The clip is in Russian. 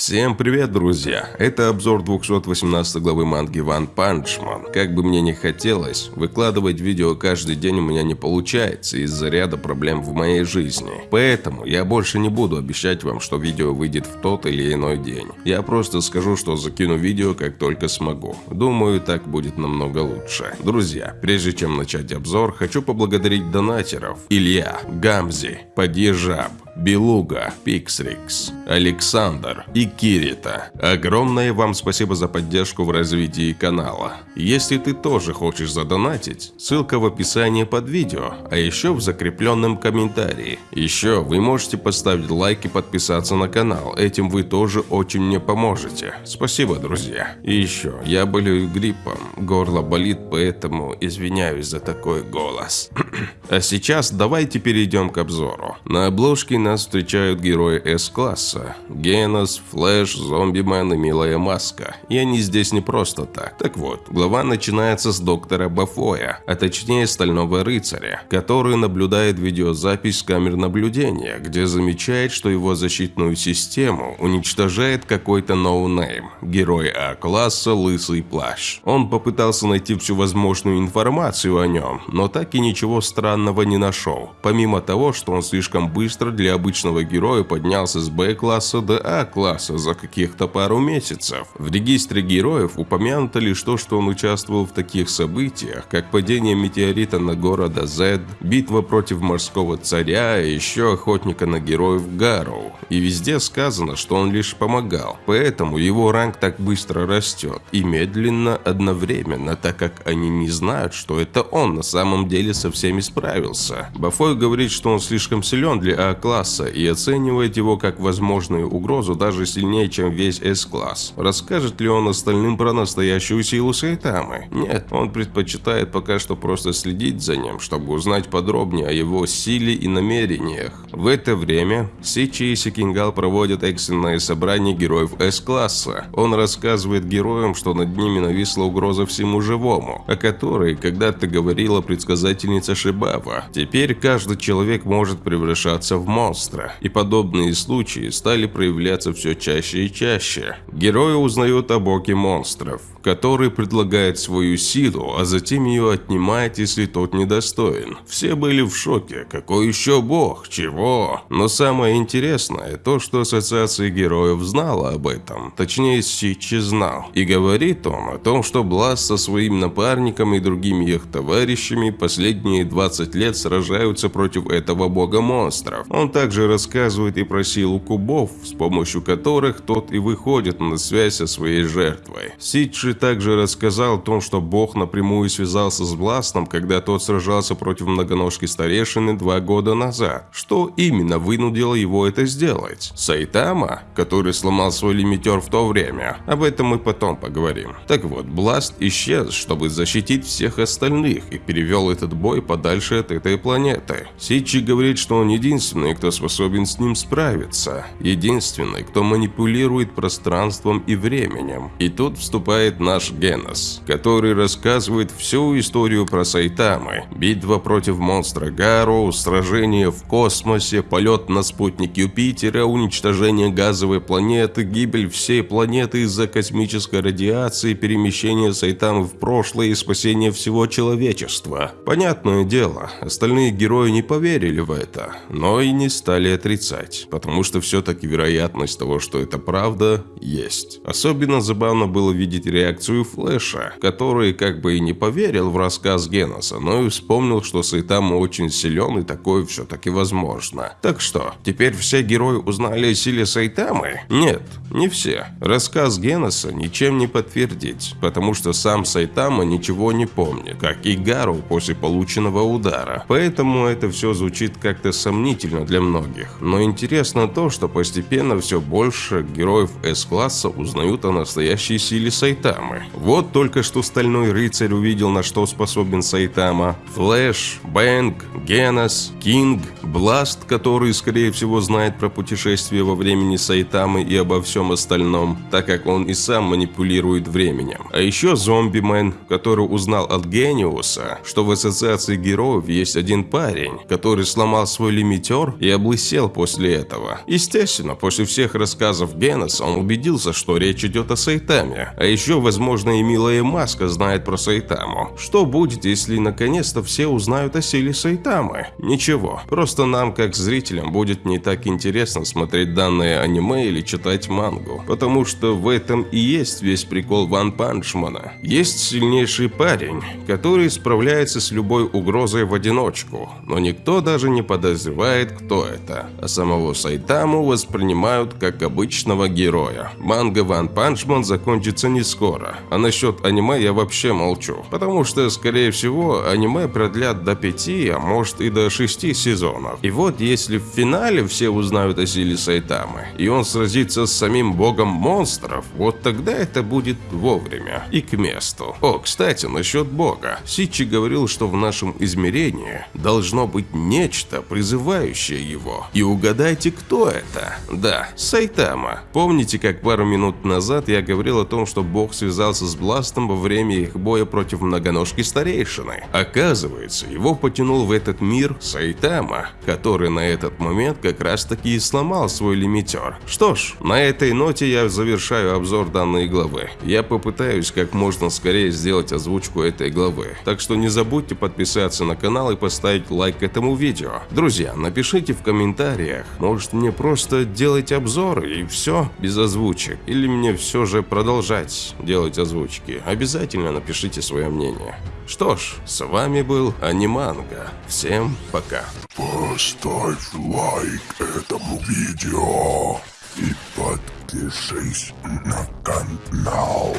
Всем привет, друзья! Это обзор 218 главы манги Ван Панчман. Как бы мне ни хотелось, выкладывать видео каждый день у меня не получается из-за ряда проблем в моей жизни. Поэтому я больше не буду обещать вам, что видео выйдет в тот или иной день. Я просто скажу, что закину видео как только смогу. Думаю, так будет намного лучше. Друзья, прежде чем начать обзор, хочу поблагодарить донатеров. Илья, Гамзи, Падежаб, Белуга, Пиксрикс, Александр и Кирита. Огромное вам спасибо за поддержку в развитии канала. Если ты тоже хочешь задонатить, ссылка в описании под видео, а еще в закрепленном комментарии. Еще вы можете поставить лайк и подписаться на канал, этим вы тоже очень мне поможете. Спасибо, друзья. И еще, я болею гриппом, горло болит, поэтому извиняюсь за такой голос. а сейчас давайте перейдем к обзору. На обложке на нас встречают герои С-класса. Генос, Флэш, Зомбимен и Милая Маска. И они здесь не просто так. Так вот, глава начинается с доктора Бафоя, а точнее Стального Рыцаря, который наблюдает видеозапись с камер наблюдения, где замечает, что его защитную систему уничтожает какой-то ноунейм. Герой А-класса Лысый Плащ. Он попытался найти всю возможную информацию о нем, но так и ничего странного не нашел. Помимо того, что он слишком быстро для обычного героя поднялся с Б-класса до А-класса за каких-то пару месяцев. В регистре героев упомянуто лишь то, что он участвовал в таких событиях, как падение метеорита на города Z, битва против морского царя и еще охотника на героев Гарроу. И везде сказано, что он лишь помогал, поэтому его ранг так быстро растет и медленно одновременно, так как они не знают, что это он на самом деле со всеми справился. Бафой говорит, что он слишком силен для А-класса, класса и оценивает его как возможную угрозу даже сильнее, чем весь S-класс. Расскажет ли он остальным про настоящую силу Сайтамы? Нет, он предпочитает пока что просто следить за ним, чтобы узнать подробнее о его силе и намерениях. В это время Сичи и Сикингал проводят экстренное собрание героев S-класса. Он рассказывает героям, что над ними нависла угроза всему живому, о которой когда-то говорила предсказательница Шибава. Теперь каждый человек может превращаться в монстр монстра, и подобные случаи стали проявляться все чаще и чаще. Герои узнают о боге монстров, который предлагает свою силу, а затем ее отнимает, если тот недостоин. Все были в шоке. Какой еще бог? Чего? Но самое интересное то, что Ассоциация Героев знала об этом. Точнее, Сичи знал. И говорит он о том, что Бласт со своим напарником и другими их товарищами последние 20 лет сражаются против этого бога монстров. Он также рассказывает и про силу кубов, с помощью которых тот и выходит на связь со своей жертвой. Риджи также рассказал о том, что Бог напрямую связался с Бластом, когда тот сражался против многоножки старейшины два года назад. Что именно вынудило его это сделать? Сайтама, который сломал свой лимитер в то время? Об этом мы потом поговорим. Так вот, Бласт исчез, чтобы защитить всех остальных и перевел этот бой подальше от этой планеты. Сичи говорит, что он единственный, кто способен с ним справиться. Единственный, кто манипулирует пространством и временем. И тут вступает наш Генос, который рассказывает всю историю про Сайтамы, битва против монстра Гару, сражение в космосе, полет на спутник Юпитера, уничтожение газовой планеты, гибель всей планеты из-за космической радиации, перемещение Сайтамы в прошлое и спасение всего человечества. Понятное дело, остальные герои не поверили в это, но и не стали отрицать, потому что все-таки вероятность того, что это правда, есть. Особенно забавно было видеть реакцию Флэша, который как бы и не поверил в рассказ Геноса, но и вспомнил, что Сайтама очень силен и такое все-таки возможно. Так что, теперь все герои узнали о силе Сайтамы? Нет, не все. Рассказ Геноса ничем не подтвердить, потому что сам Сайтама ничего не помнит, как и Гару после полученного удара. Поэтому это все звучит как-то сомнительно для многих. Но интересно то, что постепенно все больше героев С-класса узнают о настоящей силе. Сайтамы. Вот только что Стальной Рыцарь увидел, на что способен Сайтама. Флэш, Бэнк, Генос, Кинг, Бласт, который, скорее всего, знает про путешествие во времени Сайтамы и обо всем остальном, так как он и сам манипулирует временем. А еще Зомбимен, который узнал от Гениуса, что в Ассоциации Героев есть один парень, который сломал свой лимитер и облысел после этого. Естественно, после всех рассказов Геноса он убедился, что речь идет о Сайтаме. А еще, возможно, и милая Маска знает про Сайтаму. Что будет, если наконец-то все узнают о силе Сайтамы? Ничего, просто нам, как зрителям, будет не так интересно смотреть данное аниме или читать мангу. Потому что в этом и есть весь прикол Ван Панчмана. Есть сильнейший парень, который справляется с любой угрозой в одиночку, но никто даже не подозревает, кто это. А самого Сайтаму воспринимают как обычного героя. Манга Ван Панчман закончится не скоро, а насчет аниме я вообще молчу, потому что, скорее всего, аниме продлят до пяти, а может и до шести сезонов. И вот если в финале все узнают о силе Сайтамы, и он сразится с самим богом монстров, вот тогда это будет вовремя и к месту. О, кстати, насчет бога. Сичи говорил, что в нашем измерении должно быть нечто, призывающее его. И угадайте, кто это? Да, Сайтама. Помните, как пару минут назад я говорил о том, что бог связался с Бластом во время их боя против многоножки старейшины? Оказывается, его потянул в этот мир Сайтама, который на этот момент как раз таки и сломал свой лимитер. Что ж, на этой ноте я завершаю обзор данной главы. Я попытаюсь как можно скорее сделать озвучку этой главы. Так что не забудьте подписаться на канал и поставить лайк этому видео. Друзья, напишите в комментариях, может мне просто делать обзоры и все, без озвучек. Или мне все же продолжать делать озвучки. Обязательно напишите свое мнение. Что ж, с вами был Аниманга. Всем пока. Поставь лайк этому видео и подпишись на канал.